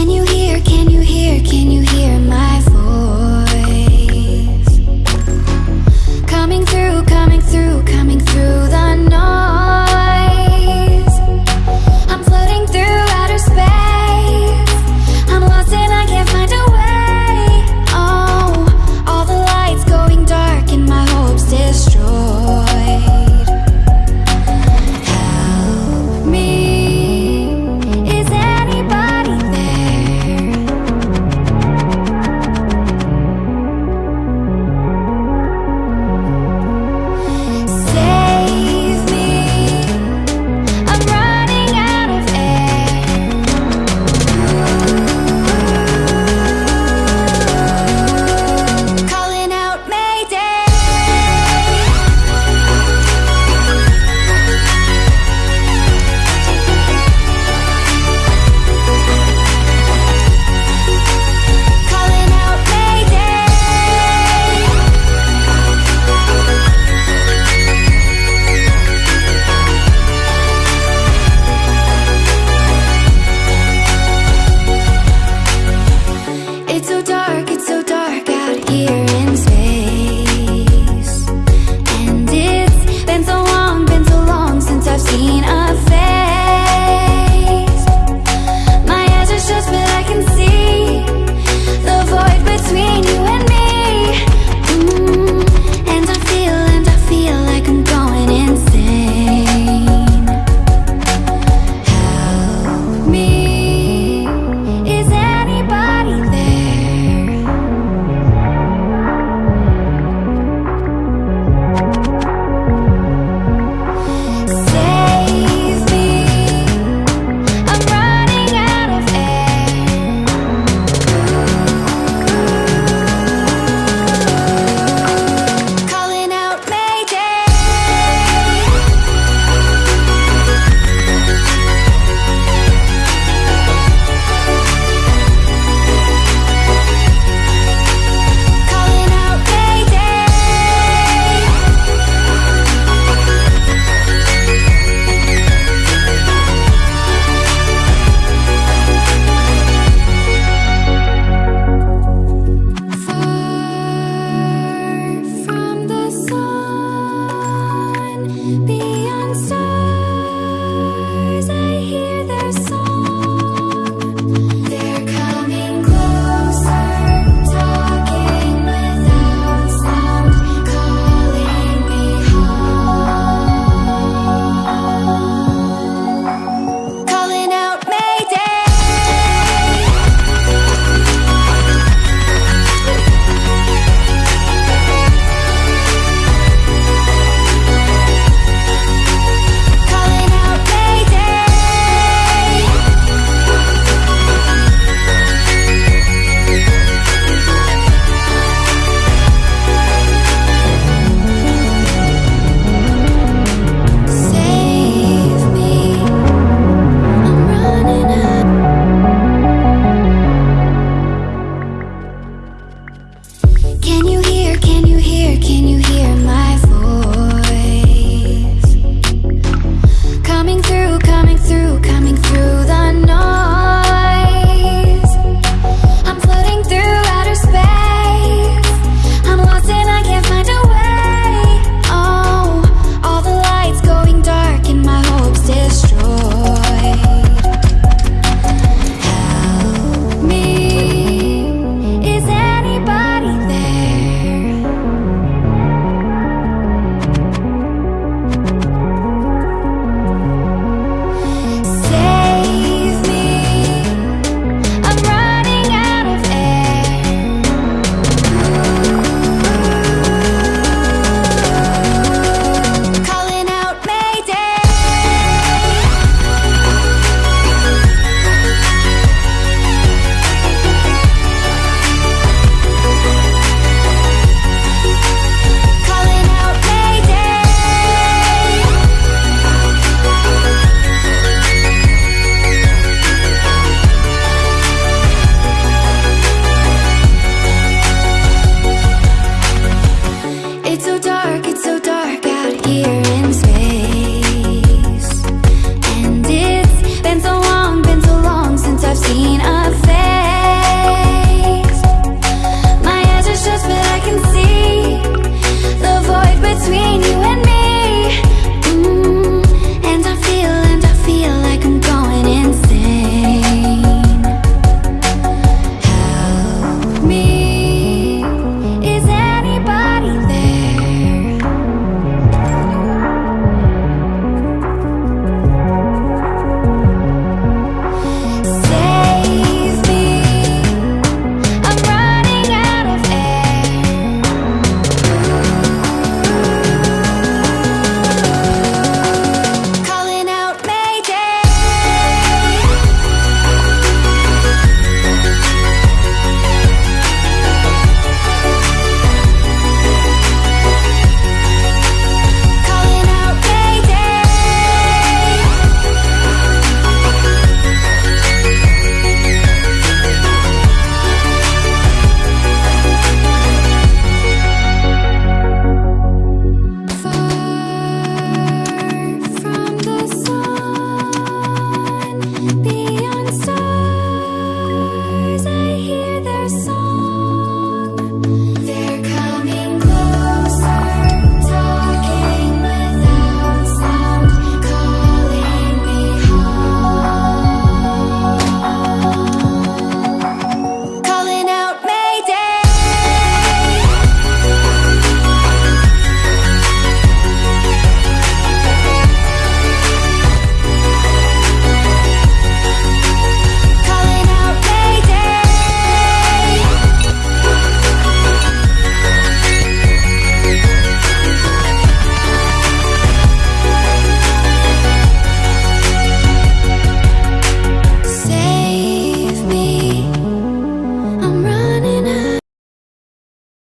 Can you hear, can you hear, can you hear my